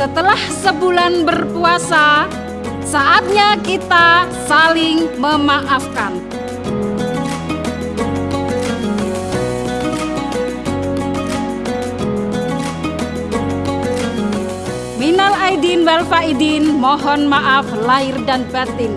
setelah sebulan berpuasa, saatnya kita saling memaafkan. Minal aidin wal faidin, mohon maaf lahir dan batin.